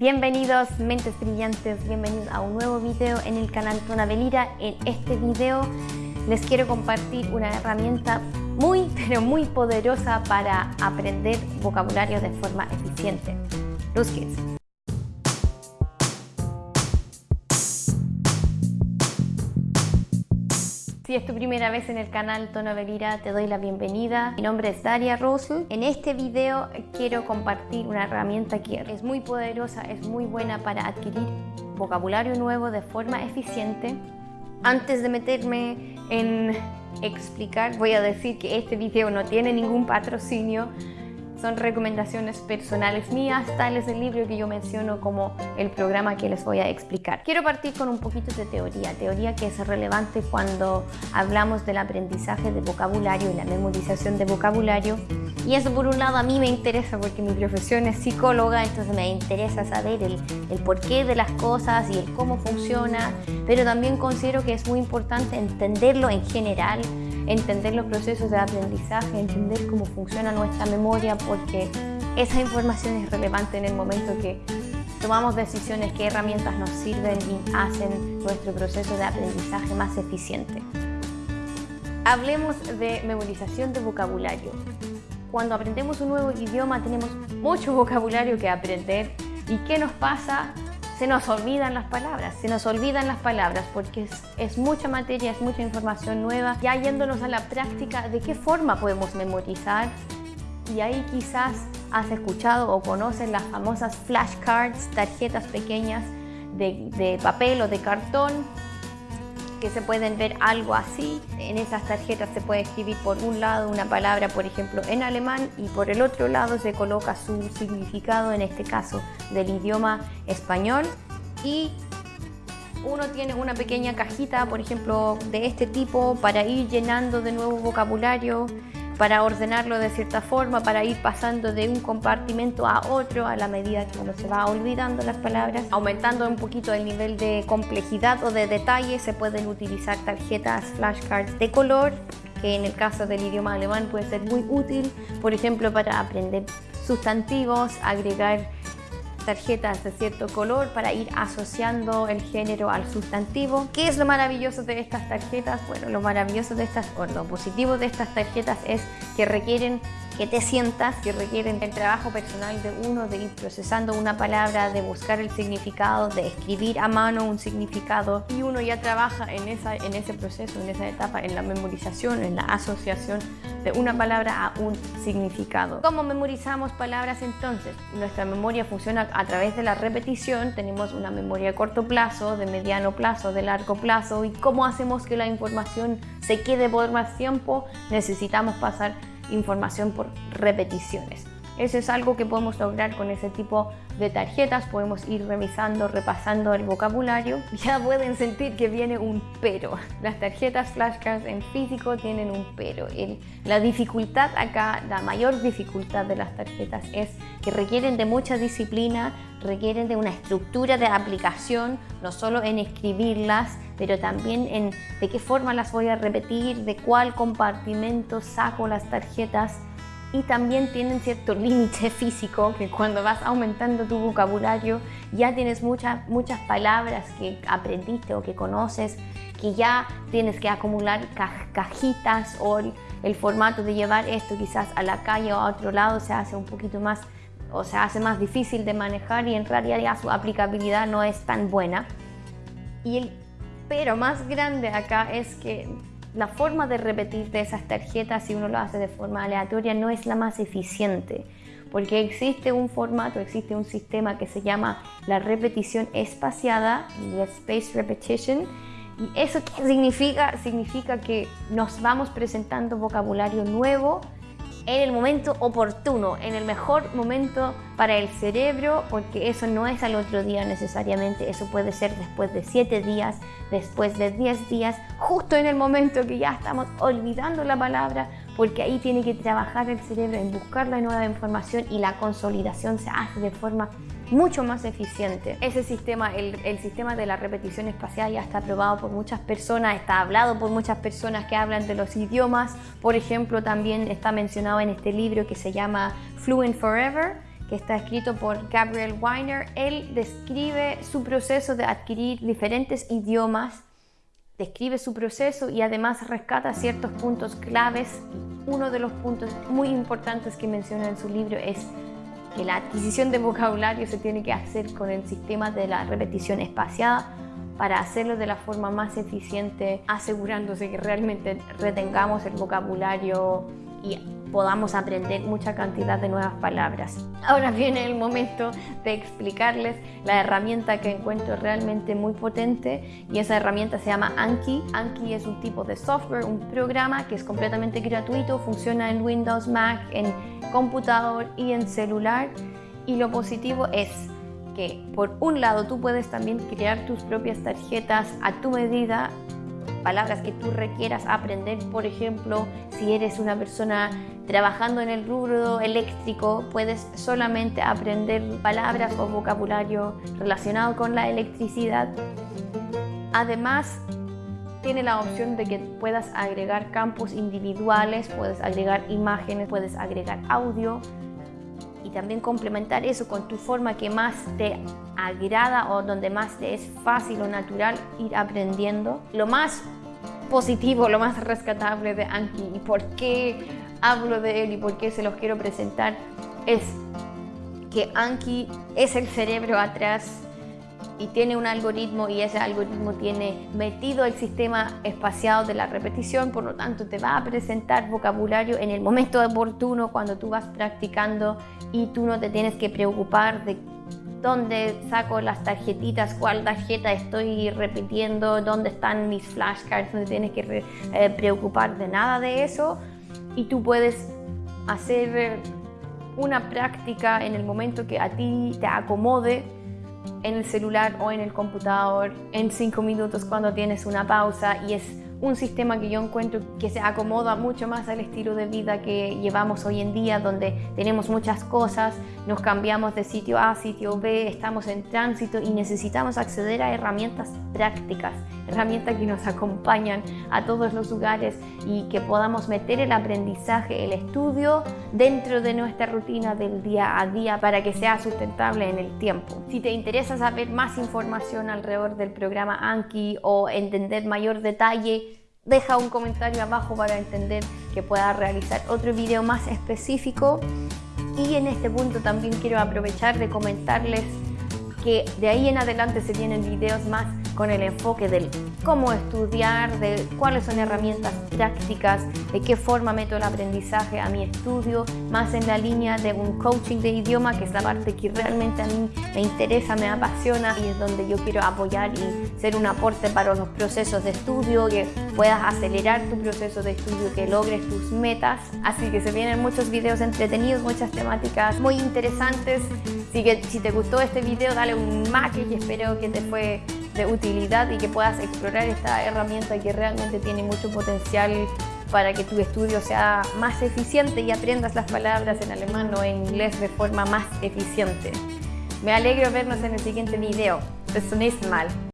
Bienvenidos mentes brillantes, bienvenidos a un nuevo video en el canal Tonabelira. En este video les quiero compartir una herramienta muy pero muy poderosa para aprender vocabulario de forma eficiente. Los Kids. Si es tu primera vez en el canal Tono te doy la bienvenida. Mi nombre es Daria Russell. En este video quiero compartir una herramienta que es muy poderosa, es muy buena para adquirir vocabulario nuevo de forma eficiente. Antes de meterme en explicar, voy a decir que este video no tiene ningún patrocinio son recomendaciones personales mías, tal es el libro que yo menciono como el programa que les voy a explicar. Quiero partir con un poquito de teoría, teoría que es relevante cuando hablamos del aprendizaje de vocabulario y la memorización de vocabulario. Y eso por un lado a mí me interesa porque mi profesión es psicóloga, entonces me interesa saber el, el porqué de las cosas y el cómo funciona, pero también considero que es muy importante entenderlo en general entender los procesos de aprendizaje, entender cómo funciona nuestra memoria, porque esa información es relevante en el momento que tomamos decisiones, qué herramientas nos sirven y hacen nuestro proceso de aprendizaje más eficiente. Hablemos de memorización de vocabulario. Cuando aprendemos un nuevo idioma tenemos mucho vocabulario que aprender y ¿qué nos pasa se nos olvidan las palabras, se nos olvidan las palabras porque es, mucha materia, es mucha información nueva. Ya yéndonos a la práctica, ¿de qué forma podemos memorizar? Y ahí quizás has escuchado o conoces las famosas flashcards, tarjetas pequeñas de, de papel o de cartón que se pueden ver algo así. En esas tarjetas se puede escribir por un lado una palabra, por ejemplo, en alemán y por el otro lado se coloca su significado, en este caso del idioma español. Y uno tiene una pequeña cajita, por ejemplo, de este tipo para ir llenando de nuevo vocabulario para ordenarlo de cierta forma, para ir pasando de un compartimento a otro a la medida que uno se va olvidando las palabras. Aumentando un poquito el nivel de complejidad o de detalle, se pueden utilizar tarjetas flashcards de color, que en el caso del idioma alemán puede ser muy útil, por ejemplo, para aprender sustantivos, agregar tarjetas de cierto color para ir asociando el género al sustantivo. ¿Qué es lo maravilloso de estas tarjetas? Bueno, lo maravilloso de estas, o lo positivo de estas tarjetas es que requieren que te sientas, que requieren el trabajo personal de uno, de ir procesando una palabra, de buscar el significado, de escribir a mano un significado y uno ya trabaja en, esa, en ese proceso, en esa etapa, en la memorización, en la asociación de una palabra a un significado. ¿Cómo memorizamos palabras entonces? Nuestra memoria funciona a través de la repetición, tenemos una memoria a corto plazo, de mediano plazo, de largo plazo y cómo hacemos que la información se quede por más tiempo, necesitamos pasar información por repeticiones. Eso es algo que podemos lograr con ese tipo de tarjetas. Podemos ir revisando, repasando el vocabulario. Ya pueden sentir que viene un pero. Las tarjetas flashcards en físico tienen un pero. la dificultad acá, la mayor dificultad de las tarjetas es que requieren de mucha disciplina, requieren de una estructura de aplicación, no solo en escribirlas, pero también en de qué forma las voy a repetir, de cuál compartimento saco las tarjetas y también tienen cierto límite físico que cuando vas aumentando tu vocabulario ya tienes muchas, muchas palabras que aprendiste o que conoces que ya tienes que acumular cajitas o el, formato de llevar esto quizás a la calle o a otro lado se hace un poquito más o se hace más difícil de manejar y en realidad su aplicabilidad no es tan buena. Y el pero más grande acá es que la forma de repetir de esas tarjetas, si uno lo hace de forma aleatoria, no es la más eficiente, porque existe un formato, existe un sistema que se llama la repetición espaciada, la space repetition, y eso qué significa? Significa que nos vamos presentando vocabulario nuevo en el momento oportuno, en el mejor momento para el cerebro, porque eso no es al otro día necesariamente, eso puede ser después de 7 días, después de 10 días, justo en el momento que ya estamos olvidando la palabra, porque ahí tiene que trabajar el cerebro en buscar la nueva información y la consolidación se hace de forma mucho más eficiente. Ese sistema, el, sistema de la repetición espacial ya está aprobado por muchas personas, está hablado por muchas personas que hablan de los idiomas. Por ejemplo, también está mencionado en este libro que se llama Fluent Forever, que está escrito por Gabriel Weiner. Él describe su proceso de adquirir diferentes idiomas, describe su proceso y además rescata ciertos puntos claves. Uno de los puntos muy importantes que menciona en su libro es que la adquisición de vocabulario se tiene que hacer con el sistema de la repetición espaciada para hacerlo de la forma más eficiente, asegurándose que realmente retengamos el vocabulario y podamos aprender mucha cantidad de nuevas palabras. Ahora viene el momento de explicarles la herramienta que encuentro realmente muy potente y esa herramienta se llama Anki. Anki es un tipo de software, un programa que es completamente gratuito, funciona en Windows, Mac, en computador y en celular y lo positivo es que por un lado tú puedes también crear tus propias tarjetas a tu medida palabras que tú requieras aprender, por ejemplo, si eres una persona trabajando en el rubro eléctrico, puedes solamente aprender palabras o vocabulario relacionado con la electricidad. Además, tiene la opción de que puedas agregar campos individuales, puedes agregar imágenes, puedes agregar audio y también complementar eso con tu forma que más te agrada o donde más te es fácil o natural ir aprendiendo. Lo más positivo, lo más rescatable de Anki y por qué hablo de él y por qué se los quiero presentar es que Anki es el cerebro atrás y tiene un algoritmo y ese algoritmo tiene metido el sistema espaciado de la repetición, por lo tanto te va a presentar vocabulario en el momento oportuno cuando tú vas practicando y tú no te tienes que preocupar de dónde saco las tarjetitas, cuál tarjeta estoy repitiendo, dónde están mis flashcards, no te tienes que eh, preocupar de nada de eso y tú puedes hacer una práctica en el momento que a ti te acomode en el celular o en el computador en cinco minutos cuando tienes una pausa y es un sistema que yo encuentro que se acomoda mucho más al estilo de vida que llevamos hoy en día, donde tenemos muchas cosas, nos cambiamos de sitio A a sitio B, estamos en tránsito y necesitamos acceder a herramientas prácticas, herramientas que nos acompañan a todos los lugares y que podamos meter el aprendizaje, el estudio dentro de nuestra rutina del día a día para que sea sustentable en el tiempo. Si te interesa saber más información alrededor del programa Anki o entender mayor detalle deja un comentario abajo para entender que pueda realizar otro video más específico. Y en este punto también quiero aprovechar de comentarles que de ahí en adelante se vienen videos más con el enfoque del cómo estudiar, de cuáles son herramientas prácticas, de qué forma meto el aprendizaje a mi estudio, más en la línea de un coaching de idioma, que es la parte que realmente a mí me interesa, me apasiona y es donde yo quiero apoyar y ser un aporte para los procesos de estudio, que puedas acelerar tu proceso de estudio, que logres tus metas. Así que se vienen muchos videos entretenidos, muchas temáticas muy interesantes. Así que si te gustó este video, dale un like y espero que te fue de utilidad y que puedas explorar esta herramienta que realmente tiene mucho potencial para que tu estudio sea más eficiente y aprendas las palabras en alemán o en inglés de forma más eficiente. Me alegro vernos en el siguiente video. Zum nächsten Mal.